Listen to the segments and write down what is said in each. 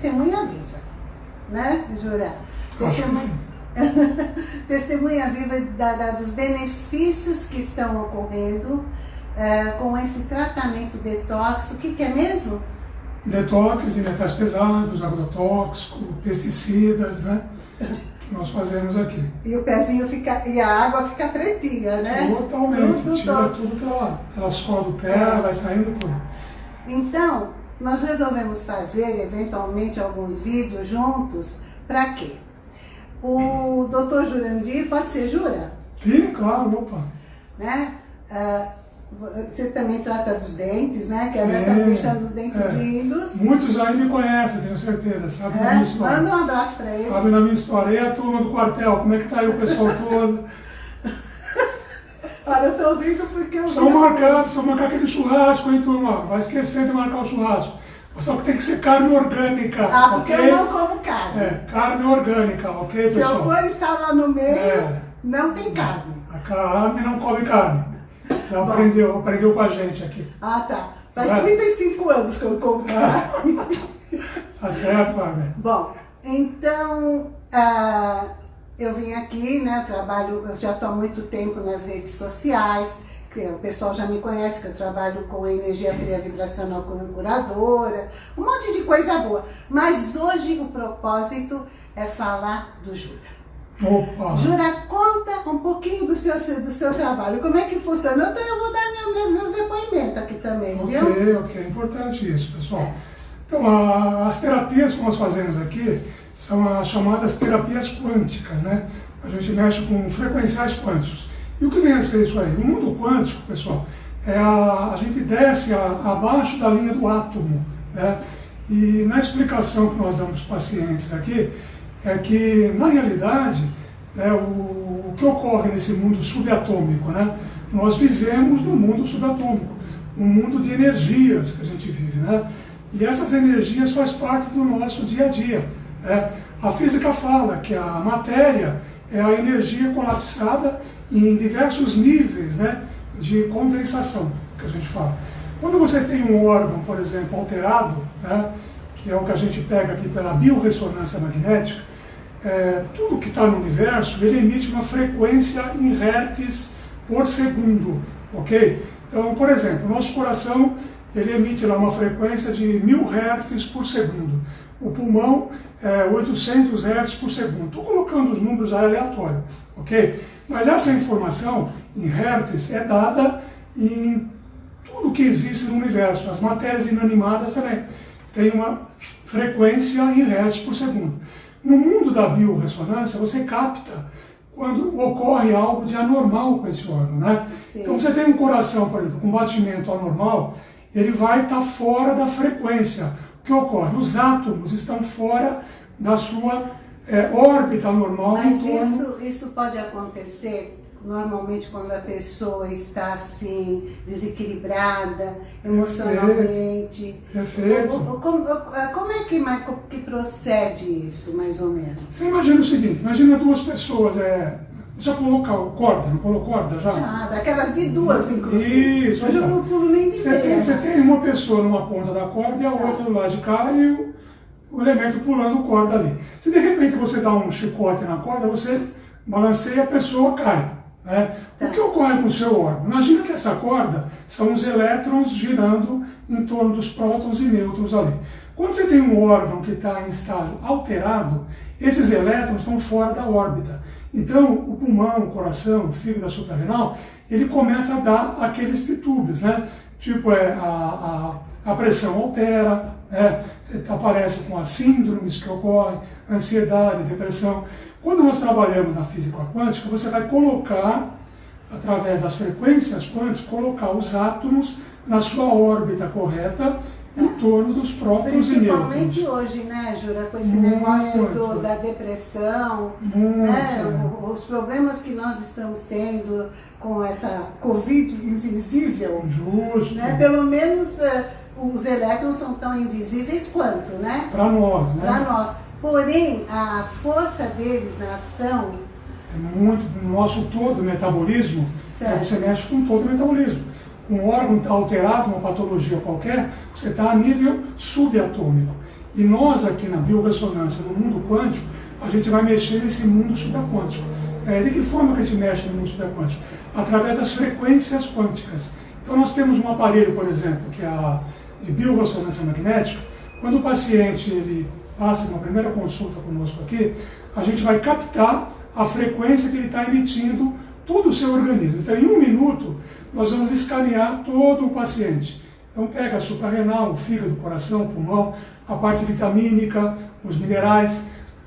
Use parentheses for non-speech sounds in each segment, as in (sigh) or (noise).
testemunha viva, né, Jura? Testemunha, (laughs) testemunha viva da, da, dos benefícios que estão ocorrendo é, com esse tratamento detox. O que, que é mesmo? Detox de metais pesados, agrotóxico, pesticidas, né? nós fazemos aqui. E o pezinho fica, e a água fica pretinha, né? Totalmente, tudo, tira todo. tudo pela, pela sola do pé, é. vai saindo tudo. Então, nós resolvemos fazer, eventualmente, alguns vídeos juntos, para quê? O doutor Jurandir, pode ser Jura? Sim, claro, opa. Né? Uh, você também trata dos dentes, né? Que a está deixando os dentes é. lindos. Muitos aí me conhecem, tenho certeza, sabe é? da minha história. Manda um abraço para eles. Sabe da minha história. E a turma do quartel, como é que tá aí o pessoal todo? Olha, eu tô rindo porque eu... Só marcar, só marcar aquele churrasco, hein, turma? Vai esquecer de marcar o churrasco. Só que tem que ser carne orgânica. Ah, porque okay? eu não como carne. É, carne orgânica, ok, Se pessoal? Se eu for estar lá no meio, é. não tem carne. A carne não come carne. Já aprendeu, aprendeu com a gente aqui. Ah, tá. Faz é? 35 anos que eu como carne. (laughs) tá certo, Fábio? Bom, então, uh, eu vim aqui, né, eu trabalho, eu já estou há muito tempo nas redes sociais, o pessoal já me conhece, que eu trabalho com energia fria vibracional como curadora, um monte de coisa boa. Mas hoje o propósito é falar do Jura. Opa. Jura, conta um pouquinho do seu, do seu trabalho. Como é que funciona? Então eu vou dar meus, meus depoimentos aqui também, okay, viu? Ok, ok. É importante isso, pessoal. Então, a, as terapias que nós fazemos aqui são as chamadas terapias quânticas, né? A gente mexe com frequenciais quânticos. E o que vem a ser isso aí? O mundo quântico, pessoal, é a, a gente desce a, abaixo da linha do átomo, né? E na explicação que nós damos para os pacientes aqui, é que, na realidade, né, o, o, que ocorre nesse mundo subatômico, né, nós vivemos no mundo subatômico, um mundo de energias que a gente vive. Né, e essas energias faz parte do nosso dia a dia. Né. A física fala que a matéria é a energia colapsada em diversos níveis né, de condensação, que a gente fala. Quando você tem um órgão, por exemplo, alterado, né, que é o que a gente pega aqui pela biorressonância magnética, é, tudo que está no universo, ele emite uma frequência em hertz por segundo, ok? Então, por exemplo, nosso coração, ele emite lá uma frequência de 1000 hertz por segundo. O pulmão, é 800 hertz por segundo. Estou colocando os números aleatórios, ok? Mas essa informação em hertz é dada em tudo que existe no universo. As matérias inanimadas também têm uma frequência em hertz por segundo. No mundo da biorressonância, você capta quando ocorre algo de anormal com esse órgão, né? Sim. Então você tem um coração, por exemplo, com batimento anormal, ele vai estar fora da frequência. O que ocorre? Os átomos estão fora da sua é, órbita normal. Mas isso, isso pode acontecer normalmente quando a pessoa está assim, desequilibrada emocionalmente. Perfeito. Como, como, como é que, que procede isso, mais ou menos? Você imagina o seguinte, imagina duas pessoas, é, já colocou corda, não colocou corda já? Já, daquelas de duas, inclusive. Isso. Mas eu não pulo nem de você tem, você tem uma pessoa numa ponta da corda e a tá. outra do lado de cá e o, o elemento pulando corda ali. Se de repente você dá um chicote na corda, você balanceia e a pessoa cai. Né? O que ocorre com o seu órgão? Imagina que essa corda são os elétrons girando em torno dos prótons e nêutrons ali. Quando você tem um órgão que está em estágio alterado, esses elétrons estão fora da órbita. Então, o pulmão, o coração, o fígado, suprarrenal, ele começa a dar aqueles titúbios, né? Tipo, é, a, a, a pressão altera, né? você aparece com as síndromes que ocorrem, ansiedade, depressão. Quando nós trabalhamos na física quântica, você vai colocar, através das frequências quânticas, colocar os átomos na sua órbita correta em torno dos próprios Principalmente hoje, né, Jura, com esse muito, negócio do, da depressão, né, os problemas que nós estamos tendo com essa Covid invisível. Justo. Né, pelo menos uh, os elétrons são tão invisíveis quanto, né? Para nós, né? Para nós. Porém, a força deles na ação... É muito, no nosso todo metabolismo, é, você mexe com todo o metabolismo. Um órgão está alterado, uma patologia qualquer, você está a nível subatômico. E nós aqui na biorressonância, no mundo quântico, a gente vai mexer nesse mundo subaquântico. É, de que forma que a gente mexe no mundo subaquântico? Através das frequências quânticas. Então nós temos um aparelho, por exemplo, que é a de biorressonância magnética. Quando o paciente ele passa uma primeira consulta conosco aqui, a gente vai captar a frequência que ele está emitindo todo o seu organismo. Então, em um minuto, nós vamos escanear todo o paciente. Então, pega a suprarrenal, o fígado, o coração, o pulmão, a parte vitamínica, os minerais,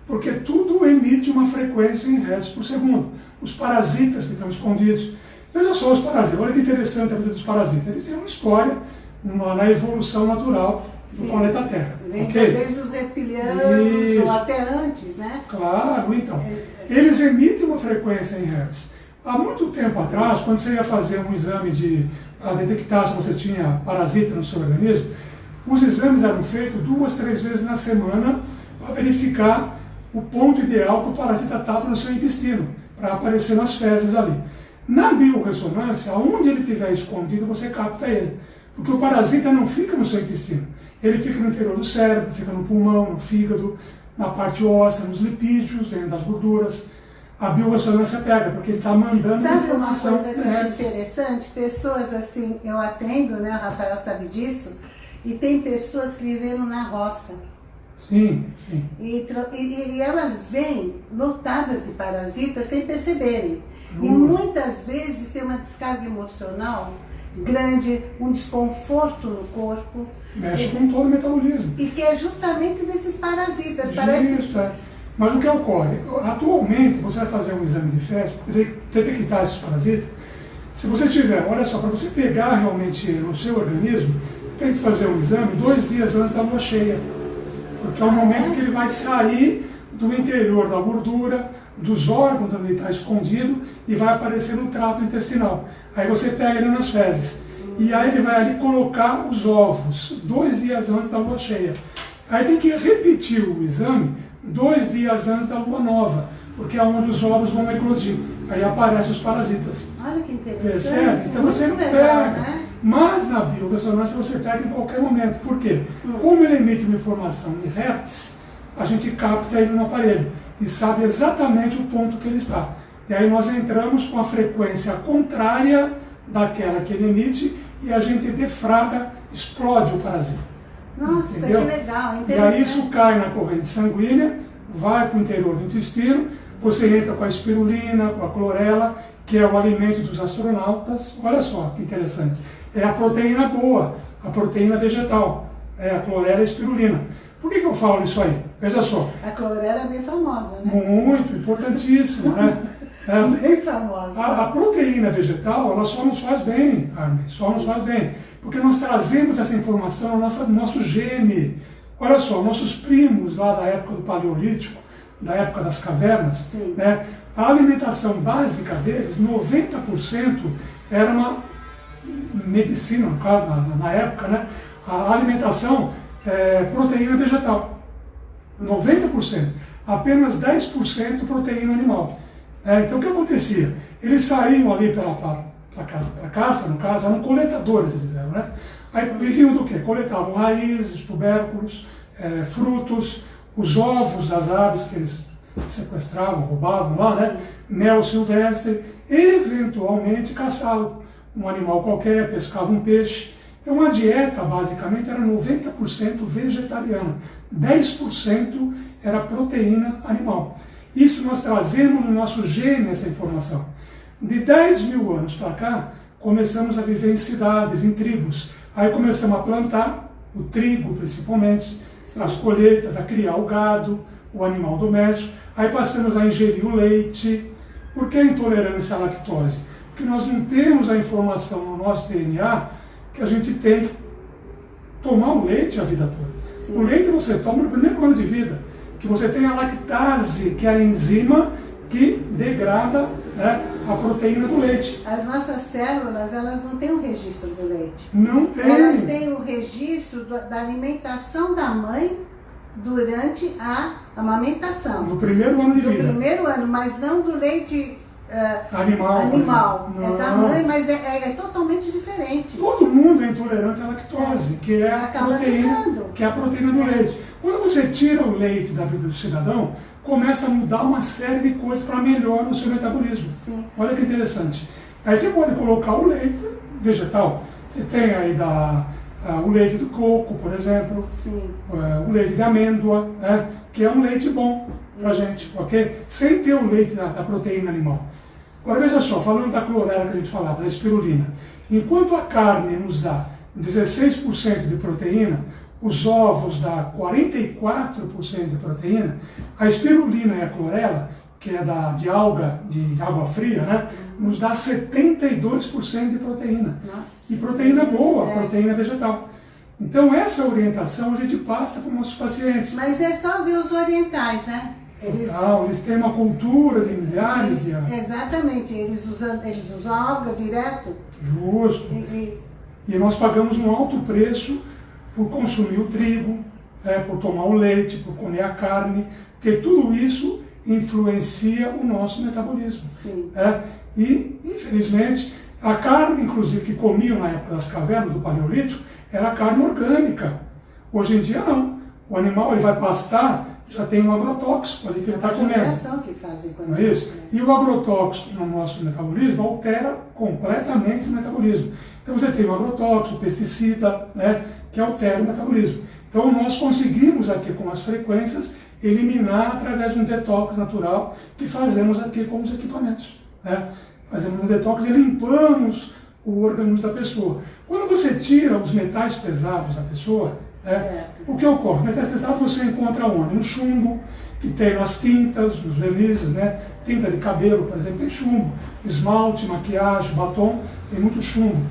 porque tudo emite uma frequência em hertz por segundo. Os parasitas que estão escondidos. Veja só os parasitas, olha que interessante a vida dos parasitas. Eles têm uma história uma, na evolução natural do Sim. planeta Terra. Vem okay? desde os reptilianos Isso. ou até antes, né? Claro, então. É. Eles emitem uma frequência em hertz. Há muito tempo atrás, quando você ia fazer um exame de para detectar se você tinha parasita no seu organismo, os exames eram feitos duas, três vezes na semana para verificar o ponto ideal que o parasita estava no seu intestino, para aparecer nas fezes ali. Na biorressonância, onde ele estiver escondido, você capta ele. Porque o parasita não fica no seu intestino. Ele fica no interior do cérebro, fica no pulmão, no fígado, na parte óssea, nos lipídios, dentro das gorduras. A biorressonância pega, porque ele está mandando Sabe informação. Sabe uma coisa que eu acho interessante? Pessoas assim, eu atendo, né, o Rafael sabe disso, e tem pessoas que viveram na roça. Sim, sim. E, e, e elas vêm lotadas de parasitas sem perceberem. E muitas vezes tem uma descarga emocional grande, um desconforto no corpo. Mexe com todo o metabolismo. E que é justamente desses parasitas. Parece... Mas o que ocorre? Atualmente, você vai fazer um exame de fezes, detectar esses parasitas. Se você tiver, olha só, para você pegar realmente no seu organismo, tem que fazer um exame dois dias antes da lua cheia. Porque é o momento que ele vai sair do interior da gordura, dos órgãos onde ele está escondido e vai aparecer no trato intestinal. Aí você pega ele nas fezes. E aí ele vai ali colocar os ovos, dois dias antes da lua cheia. Aí tem que repetir o exame dois dias antes da lua nova, porque é onde os ovos vão eclodir. Aí aparecem os parasitas. Olha que interessante. Percebe? Então você não legal, pega. Né? Mas na biorressonância você pega em qualquer momento. Por quê? Hum. Como ele emite uma informação em hertz, a gente capta ele no aparelho e sabe exatamente o ponto que ele está. E aí nós entramos com a frequência contrária daquela que ele emite e a gente defraga, explode o parasita. Nossa, Entendeu? que legal, E aí isso cai na corrente sanguínea, vai para o interior do intestino, você entra com a espirulina, com a clorela, que é o alimento dos astronautas. Olha só que interessante. É a proteína boa, a proteína vegetal. É a clorela e a espirulina. Por que, que eu falo isso aí? Veja só. A clorela é bem famosa, né? Muito, importantíssima, né? (laughs) É, bem famosa. A, a, proteína vegetal, ela só nos faz bem, Carmen, só nos faz bem. Porque nós trazemos essa informação no nosso, no nosso gene. Olha só, nossos primos lá da época do Paleolítico, da época das cavernas, Sim. né? a alimentação básica deles, 90% era uma medicina, no caso, na, na época, né? a alimentação é, proteína vegetal. 90%. Apenas 10% proteína animal. É, então o que acontecia? Eles saíam ali para caça, pra caça, no caso, eram coletadores, eles eram, né? Aí viviam do quê? Coletavam raízes, tubérculos, é, frutos, os ovos das aves que eles sequestravam, roubavam lá, né? Mel silvestre, eventualmente caçavam um animal qualquer, pescavam um peixe. Então a dieta basicamente era 90% vegetariana, 10% era proteína animal. Isso nós trazemos no nosso gene essa informação. De 10 mil anos para cá, começamos a viver em cidades, em tribos. Aí começamos a plantar, o trigo principalmente, as colheitas, a criar o gado, o animal doméstico. Aí passamos a ingerir o leite. Por que a intolerância à lactose? Porque nós não temos a informação no nosso DNA que a gente tem que tomar o leite a vida toda. Sim. O leite você toma no primeiro ano de vida, que você tem a lactase, que é a enzima que degrada né, a proteína do leite. As nossas células, elas não têm o registro do leite. Não tem. Elas têm o registro da alimentação da mãe durante a amamentação. No primeiro ano de do vida. No primeiro ano, mas não do leite uh, animal. animal. Não. É da mãe, mas é, é, é totalmente diferente. Todo mundo é intolerante à lactose, que é a Acaba proteína, ficando. que é a proteína do leite. Quando você tira o leite da vida do cidadão, começa a mudar uma série de coisas para melhorar o seu metabolismo. Sim. Olha que interessante. Aí você pode colocar o leite vegetal. Você tem aí da, ah, o leite do coco, por exemplo, Sim. eh, o leite de amêndoa, né, que é um leite bom para gente, ok? Sem ter o leite da, da proteína animal. Agora veja só, falando da clorela que a gente falava, da espirulina. Enquanto a carne nos dá 16% de proteína, os ovos dá 44% de proteína, a espirulina e a clorela, que é da, de alga, de água fria, né, nos dá 72% de proteína. Nossa. E proteína boa, É. proteína vegetal. Então essa orientação a gente passa para os nossos pacientes. Mas é só ver os orientais, né? Eles, Total, eles têm uma cultura de milhares de anos. Exatamente, eles usam, eles usam alga direto. Justo. E, e- E nós pagamos um alto preço por consumir o trigo, né, por tomar o leite, por comer a carne, porque tudo isso influencia o nosso metabolismo. sim. né? E, infelizmente, a carne, inclusive, que comiam na época das cavernas, do Paleolítico, era carne orgânica. Hoje em dia, não. O animal ele vai pastar, já tem um agrotóxico ali que ele está comendo. judiação que fazem Não é isso? E o agrotóxico no nosso metabolismo altera completamente o metabolismo. Então você tem o agrotóxico, o pesticida, né, que altera o metabolismo. Então nós conseguimos aqui com as frequências eliminar através de um detox natural que fazemos aqui com os equipamentos. Né? Fazemos um detox e limpamos o organismo da pessoa. Quando você tira os metais pesados da pessoa, né, o que ocorre? Metais pesados você encontra onde? No chumbo, que tem nas tintas, nos vernizes, né? Tinta de cabelo, por exemplo, tem chumbo. Esmalte, maquiagem, batom, tem muito chumbo.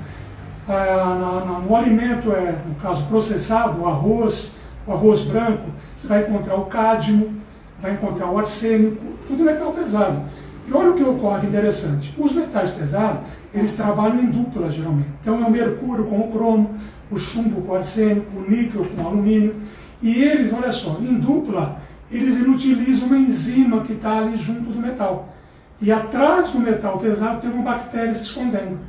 Na- no alimento, é, no caso processado, o arroz, o arroz branco, você vai encontrar o cádmio, vai encontrar o arsênico, tudo metal pesado. E olha o que ocorre interessante. Os metais pesados, eles trabalham em dupla geralmente. Então é o mercúrio com o cromo, o chumbo com o arsênico, o níquel com o alumínio. E eles, olha só, em dupla, eles inutilizam uma enzima que está ali junto do metal. E atrás do metal pesado tem uma bactéria se escondendo.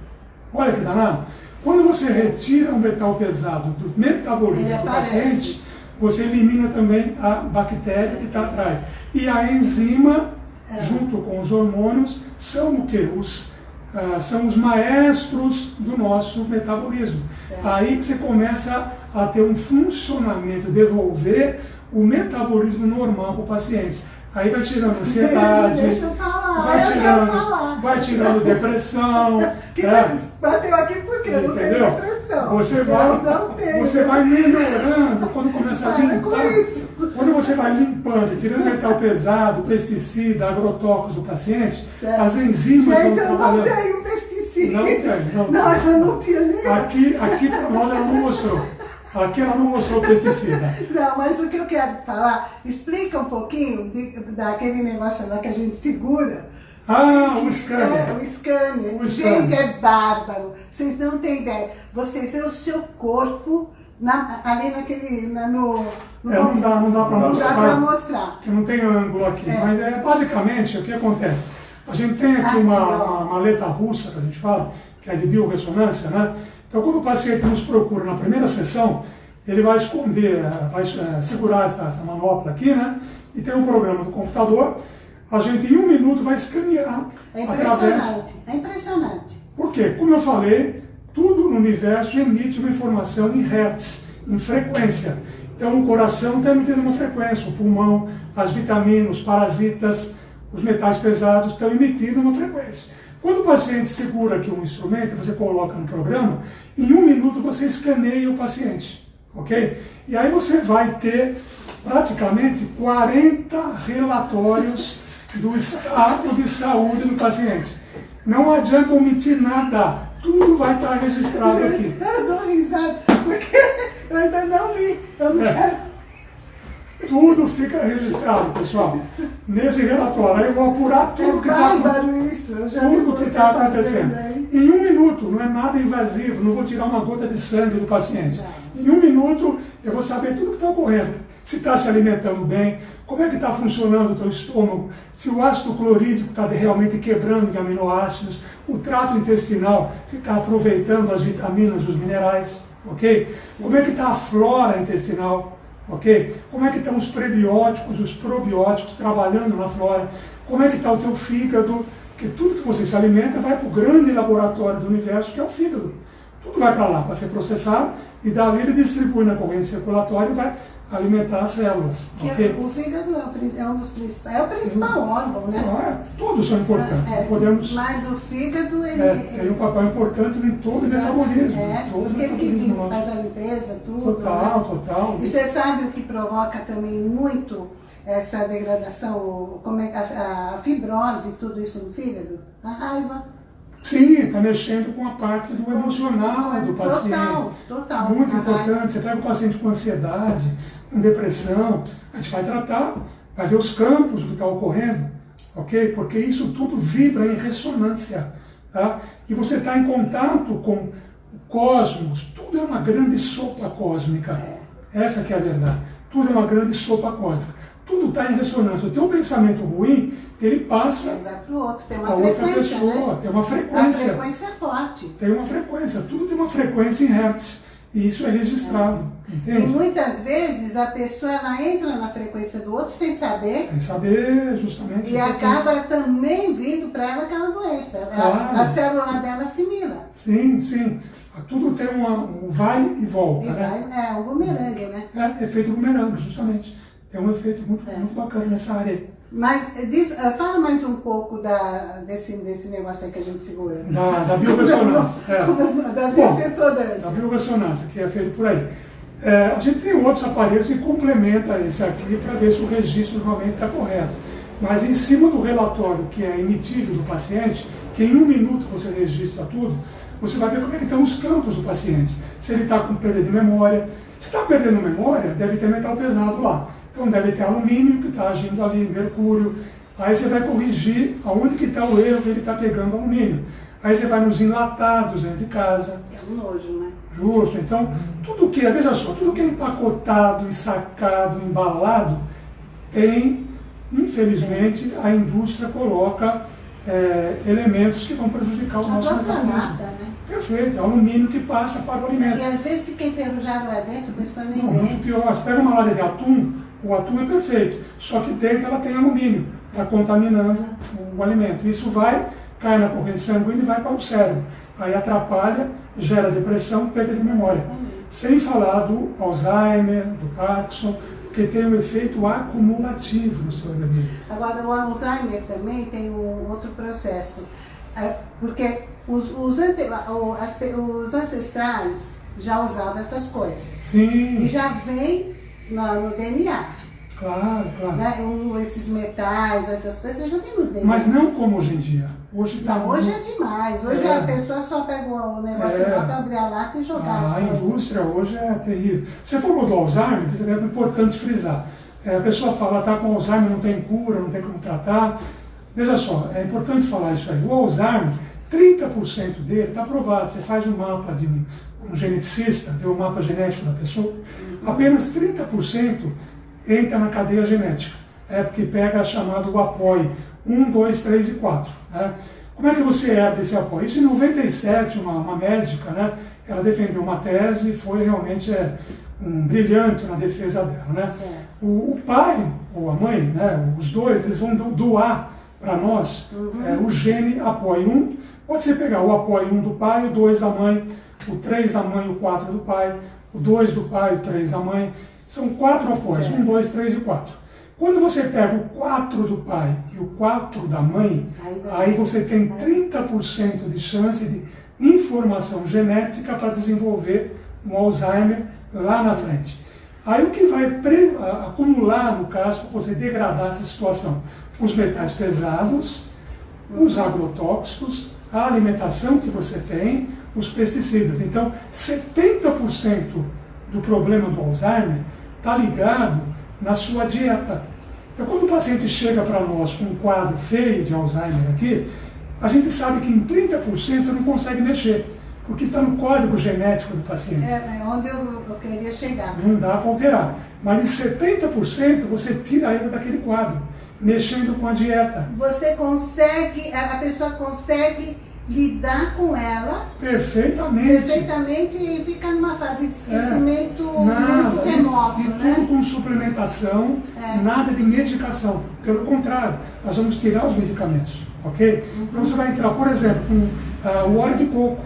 Olha que danado. Quando você retira o metal pesado do metabolismo do paciente, você elimina também a bactéria que está atrás. E a enzima, É. junto com os hormônios, são o quê? Os, ah, são os maestros do nosso metabolismo. Certo. Aí que você começa a ter um funcionamento, devolver o metabolismo normal para o paciente. Aí vai tirando ansiedade, (laughs) Deixa eu falar, vai eu tirando, falar. vai tirando depressão. (laughs) Que né? bateu aqui porque eu não tenho depressão. Você vai, não você vai melhorando quando começa a limpar. Quando você vai limpando, tirando metal pesado, pesticida, agrotóxicos do paciente, Certo. as enzimas vão Gente, eu não trabalhando. tenho pesticida. Não tem, não Não, eu não tinha nem. Aqui, aqui para nós ela não mostrou. Aqui ela não mostrou pesticida. (laughs) Não, mas o que eu quero falar, explica um pouquinho de- daquele negócio lá que a gente segura. Ah, o É, scanner. o scanner. O Gente, scanner. é bárbaro. Vocês não têm ideia. Você vê o seu corpo na- ali naquele. Na, no, no- É, não dá, não dá para Não mostrar. dá pra mostrar. Eu não tenho ângulo aqui, É. mas é basicamente o que acontece. A gente tem aqui Aqui, uma, ó. uma maleta russa que a gente fala, que é de biorressonância, né? Então quando o paciente nos procura na primeira sessão, ele vai esconder, eh, vai eh, segurar essa, essa manopla aqui, né? E tem um programa do computador, a gente em um minuto vai escanear É através. impressionante. É impressionante. Por quê? Como eu falei, tudo no universo emite uma informação em hertz, em frequência. Então o coração está emitindo uma frequência, o pulmão, as vitaminas, os parasitas, os metais pesados estão emitindo uma frequência. Quando o paciente segura aqui um instrumento, você coloca no programa, em um minuto você escaneia o paciente, ok? E aí você vai ter praticamente 40 relatórios do estado de saúde do paciente. Não adianta omitir nada, tudo vai estar registrado aqui. (laughs) Eu dou risada porque eu ainda não li. Eu não É. quero. Tudo fica registrado, pessoal. Nesse relatório, aí eu vou apurar tudo é que está tudo que está acontecendo. Aí. Em um minuto, não é nada invasivo, não vou tirar uma gota de sangue do paciente. Não. Em um minuto, eu vou saber tudo que está ocorrendo. Se está se alimentando bem, como é que está funcionando o teu estômago, se o ácido clorídrico está realmente quebrando de aminoácidos, o trato intestinal, se está aproveitando as vitaminas, os minerais, ok? Como é que está a flora intestinal, ok? Como é que estão os prebióticos, os probióticos trabalhando na flora? Como é que está o teu fígado? Porque tudo que você se alimenta vai para o grande laboratório do universo, que é o fígado. Tudo vai para lá para ser processado e dali ele distribui na corrente circulatória e vai alimentar as células. Okay? O fígado é, é um dos principais, é o principal uhum. órgão, né? Ah, é, todos são importantes. É, podemos, mas o fígado ele, é, tem um papel importante em todo o metabolismo. É, todo porque ele que faz a limpeza, tudo. Total, né? total. E você sabe o que provoca também muito essa degradação, como é a, a fibrose e tudo isso no fígado? A raiva. Sim, está mexendo com a parte do emocional do paciente. Total, total. Muito importante. Você pega o paciente com ansiedade, com depressão, a gente vai tratar, vai ver os campos do que está ocorrendo, ok? Porque isso tudo vibra em ressonância, tá? E você está em contato com o cosmos, tudo é uma grande sopa cósmica. É. Essa que é a verdade. Tudo é uma grande sopa cósmica. Tudo está em ressonância. O teu pensamento ruim, ele passa para o outro, tem uma frequência, outra pessoa, né? tem uma frequência. A frequência é forte. Tem uma frequência, tudo tem uma frequência em hertz. E isso é registrado. É. E muitas vezes a pessoa ela entra na frequência do outro sem saber. Sem saber, justamente. E acaba também vindo para ela aquela doença. Claro. A, a, célula dela assimila. Sim, sim. Tudo tem uma, um vai e volta. E né? vai, é, um bumerangue, né? É, efeito bumerangue, justamente. Tem um efeito muito, é. muito bacana nessa área. Mas diz, eh, fala mais um pouco da, desse, desse negócio aí que a gente segura. Da, da (laughs) é. Da biorressonância. Da que é feito por aí. É, a gente tem outros aparelhos que complementam esse aqui para ver se o registro realmente está correto. Mas em cima do relatório que é emitido do paciente, que em um minuto você registra tudo, você vai ver como é que estão os campos do paciente. Se ele está com perda de memória. Se está perdendo memória, deve ter metal pesado lá. Então deve ter alumínio que está agindo ali, mercúrio. Aí você vai corrigir aonde que está o erro que ele está pegando alumínio. Aí você vai nos enlatados dentro de casa. É um nojo, né? Justo. Então, tudo que é, veja só, tudo que é empacotado, ensacado, embalado, tem, infelizmente, a indústria coloca é, elementos que vão prejudicar o a nosso metabolismo. Né? Perfeito, é alumínio que passa para o alimento. E às vezes fica enferrujado lá dentro, a pessoa nem Não. Muito pior, você pega uma lata de atum, o atum é perfeito, só que dentro ela tem alumínio, está contaminando o alimento. Isso vai, cai na corrente sanguínea e vai para o cérebro. Aí atrapalha, gera depressão, perda de memória. Sem falar do Alzheimer, do Parkinson, que tem um efeito acumulativo no seu organismo. Agora, o Alzheimer também tem um outro processo, é, porque os, os, ante, os ancestrais já usavam essas coisas. Sim. E já vem no, no DNA. Claro, claro. Né? Um, esses metais, essas coisas já tem no DNA. Mas não como hoje em dia. Hoje tá não, hoje é demais. Hoje é. a pessoa só pega o negócio é. para abrir a lata e jogar. Ah, a indústria hoje é terrível. Você falou do Alzheimer, é importante frisar. É, a pessoa fala, tá com Alzheimer, não tem cura, não tem como tratar. Veja só, é importante falar isso aí. O Alzheimer, 30% dele está provado. Você faz um mapa de um, geneticista, vê o mapa genético da pessoa, apenas 30% entra na cadeia genética. É porque pega a chamado apoio 1, 2, 3 e 4. Né? Como é que você herda esse apoio? Isso em 97, uma, uma médica, né, ela defendeu uma tese e foi realmente é, um brilhante na defesa dela. Né? O, o, pai ou a mãe, né, os dois, eles vão doar para nós uhum. é, o gene apoio 1. Pode ser pegar o apoio 1 do pai, o 2 da mãe, o 3 da mãe, o 4 do pai, o 2 do pai, o 3 da mãe. São quatro apoios, 1, 2, 3 e 4. Quando você pega o 4 do pai e o 4 da mãe, aí você tem 30% de chance de informação genética para desenvolver um Alzheimer lá na frente. Aí o que vai acumular, no caso, para você degradar essa situação? Os metais pesados, os agrotóxicos, a alimentação que você tem, os pesticidas. Então, 70% do problema do Alzheimer está ligado na sua dieta. Então, quando o paciente chega para nós com um quadro feio de Alzheimer aqui, a gente sabe que em 30% você não consegue mexer, porque está no código genético do paciente. É, é onde eu, eu queria chegar. Não dá para alterar. Mas em 70% você tira ele daquele quadro, mexendo com a dieta. Você consegue, a pessoa consegue lidar com ela perfeitamente, perfeitamente e ficar numa fase de esquecimento é, nada, muito remoto. E, e né? tudo com suplementação, é. nada de medicação. Pelo contrário, nós vamos tirar os medicamentos, ok? Uhum. Então você vai entrar, por exemplo, com uh, o óleo de coco,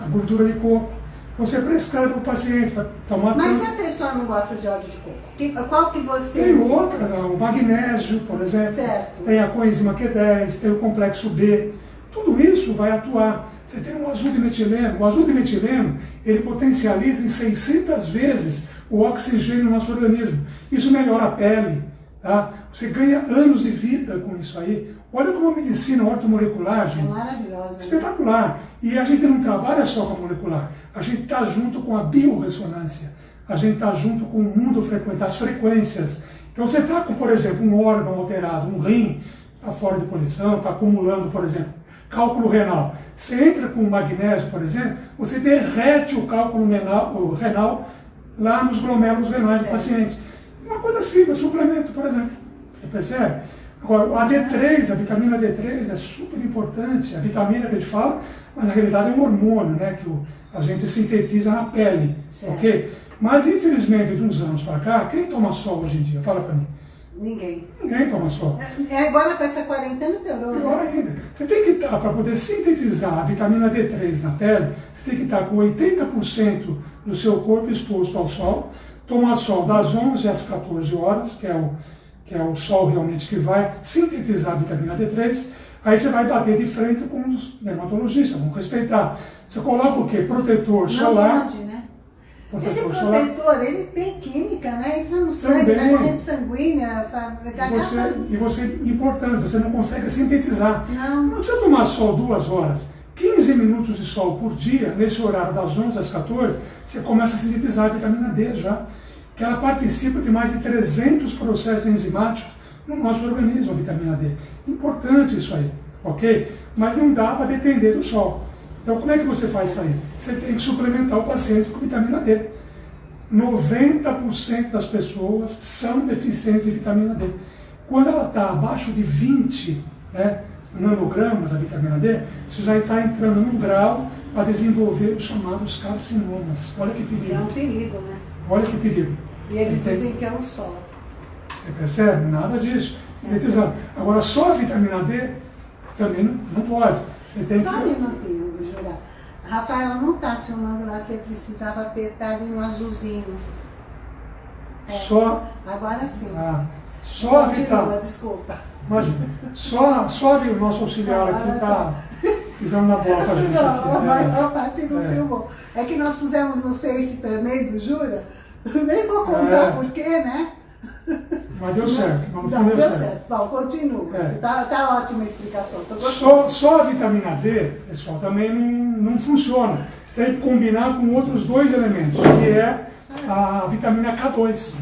a gordura de coco. Você prescreve para o paciente para tomar. Mas se a pessoa não gosta de óleo de coco, que, qual que você. Tem outra, o magnésio, por exemplo. Certo. Tem a coenzima Q10, tem o complexo B. Tudo isso vai atuar. Você tem um azul de metileno. O azul de metileno, ele potencializa em 600 vezes o oxigênio no nosso organismo. Isso melhora a pele. Tá? Você ganha anos de vida com isso aí. Olha como a medicina ortomolecular, gente. É maravilhosa. Né? Espetacular. Né? E a gente não trabalha só com a molecular. A gente está junto com a biorressonância. A gente está junto com o mundo frequente, as frequências. Então você está com, por exemplo, um órgão alterado, um rim, está fora de posição, está acumulando, por exemplo, cálculo renal. Você entra com magnésio, por exemplo, você derrete o cálculo renal, o renal lá nos glomérulos renais do paciente. Uma coisa simples, suplemento, por exemplo. Você percebe? Agora, a D3, a vitamina D3 é super importante, a vitamina que a gente fala, mas na realidade é um hormônio, né, que a gente sintetiza na pele, certo. ok? Mas infelizmente, de uns anos para cá, quem toma sol hoje em dia? Fala para mim. Ninguém. Ninguém toma sol. É, é agora com essa quarentena piorou. Pior né? ainda. Você tem que estar, para poder sintetizar a vitamina D3 na pele, você tem que estar com 80% do seu corpo exposto ao sol, tomar sol das 11 às 14 horas, que é o, que é o sol realmente que vai sintetizar a vitamina D3, aí você vai bater de frente com os dermatologistas, vão respeitar. Você coloca Sim. o quê? Protetor Não solar. Pode, né? Esse protetor, ele tem química, né? Entra no sangue, na corrente sanguínea, e você, e você, importante, você não consegue sintetizar. Não. Não precisa tomar sol duas horas. 15 minutos de sol por dia, nesse horário das 11 às 14, você começa a sintetizar a vitamina D já. Que ela participa de mais de 300 processos enzimáticos no nosso organismo, a vitamina D. Importante isso aí, ok? Mas não dá para depender do sol. Então, como é que você faz isso aí? Você tem que suplementar o paciente com vitamina D. 90% das pessoas são deficientes de vitamina D. Quando ela está abaixo de 20 né, nanogramas, a vitamina D, você já está entrando num grau para desenvolver os chamados carcinomas. Olha que perigo. É um perigo, né? Olha que perigo. E eles dizem que é o sol. Você percebe? Nada disso. Agora, só a vitamina D também não, não pode. Você tem só que... um minutinho. Rafael não está filmando lá, você precisava apertar ali no azulzinho. É, só. Agora sim. Ah, só Continua, desculpa. Imagina, só, só o nosso auxiliar aqui está pisando na bola com a gente. Não, aqui, a maior parte não é. filmou. É que nós pusemos no Face também do Jura, (laughs) nem vou contar é. porquê, né? Mas deu certo. Não, não deu, deu certo. certo. Bom, continua. É. Tá, tá ótima a explicação. Só, só a vitamina D, pessoal, também não, não funciona. Você tem que combinar com outros dois elementos, que é a vitamina K2.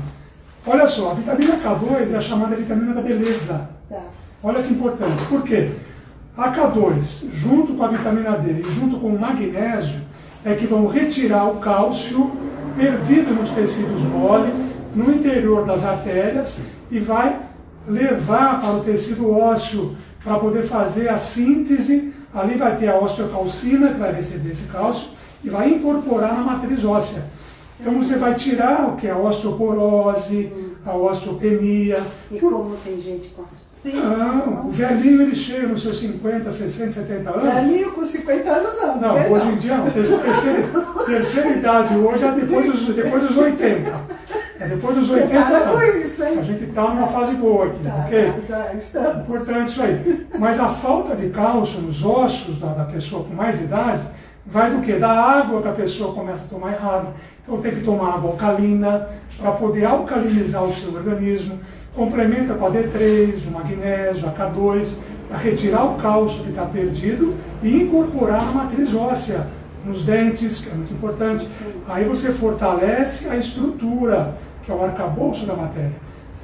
Olha só, a vitamina K2 é a chamada vitamina da beleza. Tá. Olha que importante. Por quê? A K2, junto com a vitamina D e junto com o magnésio, é que vão retirar o cálcio perdido nos tecidos mole no interior das artérias e vai levar para o tecido ósseo para poder fazer a síntese. Ali vai ter a osteocalcina, que vai receber esse cálcio, e vai incorporar na matriz óssea. Então você vai tirar o que? A osteoporose, a osteopenia. E como tem gente com não, o velhinho ele chega nos seus 50, 60, 70 anos. Velhinho com 50 anos não. Não, hoje em dia não. Terceira, terceira idade hoje é depois dos, depois dos 80. É depois dos 80 anos. Isso? A gente está numa fase boa aqui, tá, ok? Tá, tá, Importante isso aí. Mas a falta de cálcio nos ossos da, da pessoa com mais idade vai do que? Da água que a pessoa começa a tomar errado. Então tem que tomar água alcalina para poder alcalinizar o seu organismo. Complementa com a D3, o magnésio, a K2, para retirar o cálcio que está perdido e incorporar na matriz óssea, nos dentes, que é muito importante. Aí você fortalece a estrutura que é o arcabouço da matéria.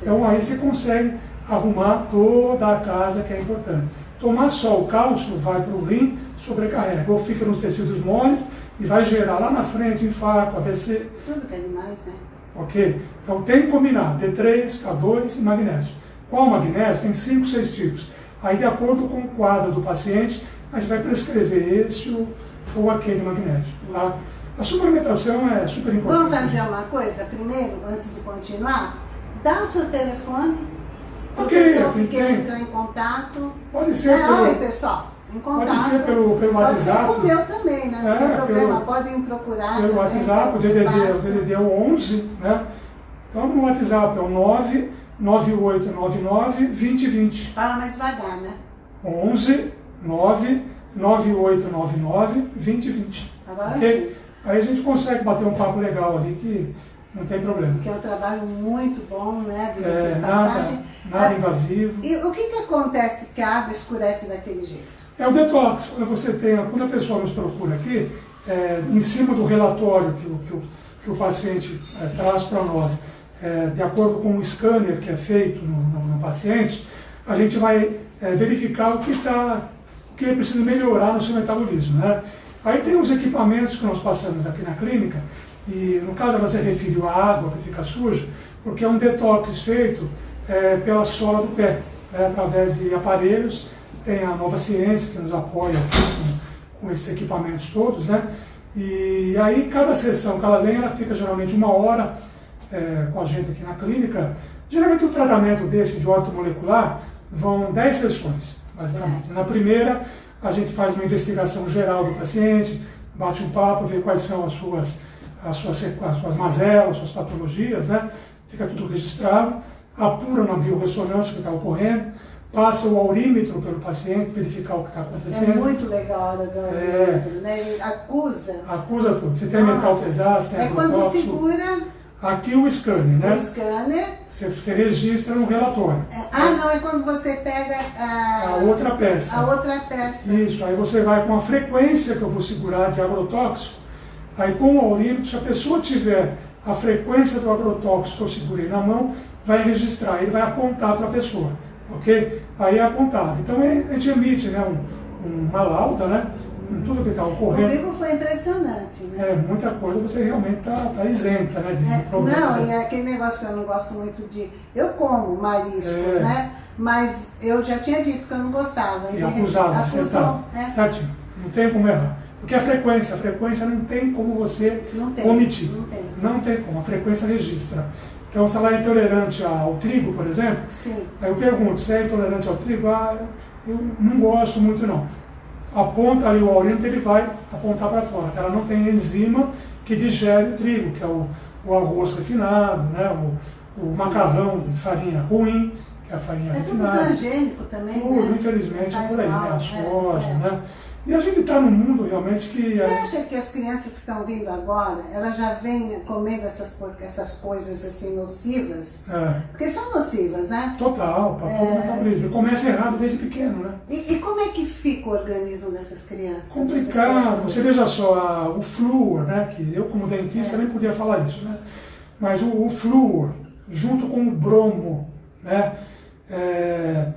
Então aí você consegue arrumar toda a casa que é importante. Tomar só o cálcio vai para o rim, sobrecarrega, ou fica nos tecidos moles e vai gerar lá na frente infarto, AVC. Tudo que é demais, né? Ok? Então tem que combinar D3, K2 e magnésio. Qual magnésio? Tem 5, 6 tipos. Aí de acordo com o quadro do paciente, a gente vai prescrever esse ou aquele magnésio. Tá? A suplementação é super importante. Vamos fazer uma coisa primeiro, antes de continuar? Dá o seu telefone. Ok, o pessoal que tem. quer entrar em contato. Pode ser É, pelo- oi, pessoal. Em contato. Pode ser pelo, pelo Pode WhatsApp. ser com o meu também, né? Não É, tem problema. pelo- Podem me procurar. pelo também, WhatsApp, o DDD, o. DDD é o 11, né? Então no WhatsApp é o 99899 2020. Fala mais devagar, né? 11 9 9899 2020. Agora Ok? sim. Aí a gente consegue bater um papo legal ali que não tem problema. Que é um trabalho muito bom, né? De É, é, nada, Ah, invasivo. E o que, que acontece que a água escurece daquele jeito? É o detox. Quando você tem, quando a pessoa nos procura aqui, é, em cima do relatório que o, que o, que o paciente é, traz para nós, é, de acordo com o scanner que é feito no, no- no paciente, a gente vai é, verificar o que está, que precisa melhorar no seu metabolismo, né? Aí tem os equipamentos que nós passamos aqui na clínica, e no caso ela se referiu à água que fica suja, porque é um detox feito é, pela sola do pé, né, através de aparelhos. Tem a Nova Ciência que nos apoia com, com esses equipamentos todos, né? E aí cada sessão que ela ela fica geralmente uma hora é, com a gente aqui na clínica. Geralmente o tratamento desse de ortomolecular vão 10 sessões. Na primeira, a gente faz uma investigação geral do paciente, bate um papo, vê quais são as suas, as suas, as suas mazelas, as suas patologias, né? Fica tudo registrado, apura na biorressonância o que está ocorrendo, passa o aurímetro pelo paciente, verificar o que está É acontecendo. muito legal a hora do É. aurímetro, né? Ele acusa. Acusa tudo. Se tem Nossa. pesado, se tem É quando segura Aqui o scanner, né? o scanner. Você, você registra no relatório. É, Ah, não, é quando você pega a, A outra peça. a outra peça. Isso, aí você vai com a frequência que eu vou segurar de agrotóxico. Aí com o aurímetro, se a pessoa tiver a frequência do agrotóxico que eu segurei na mão, vai registrar, ele vai apontar para a pessoa, ok? Aí é apontado. Então é- a gente emite né, um, uma lauda, né? Com tudo que está ocorrendo. Comigo foi impressionante, né? É, muita coisa você realmente está tá isenta né, de, É, problemas. não, e é aquele negócio que eu não gosto muito de. Eu como mariscos, É. né? Mas eu já tinha dito que eu não gostava. E de- acusava, acusou, acertava. é. Certinho. Não tem como errar. Porque a frequência, a frequência não tem como você Não tem, omitir. não tem. Não tem como, a frequência registra. Então, se ela é intolerante ao trigo, por exemplo, Sim. aí eu pergunto, você é intolerante ao trigo? Ah, eu não gosto muito não. Aponta ali o aurímetro, ele vai apontar para fora. Ela não tem enzima que digere o trigo, que é o, o arroz refinado, né? o, o macarrão de farinha ruim, que é a farinha É tudo refinada. transgênico também, Tudo, né? infelizmente, é por aí, mal, né? A é, soja, é. né? E a gente está num mundo realmente que... Você é- acha que as crianças que estão vindo agora, elas já vêm comendo essas, essas coisas assim nocivas? é, Porque são nocivas, né? total, para todo É. metabolismo. Começa errado desde pequeno, né? E, e é fica o organismo dessas crianças? Complicado. Você veja só, o flúor, né? Que eu como dentista É. nem podia falar isso, né? Mas o, o flúor, junto com o bromo, né? é,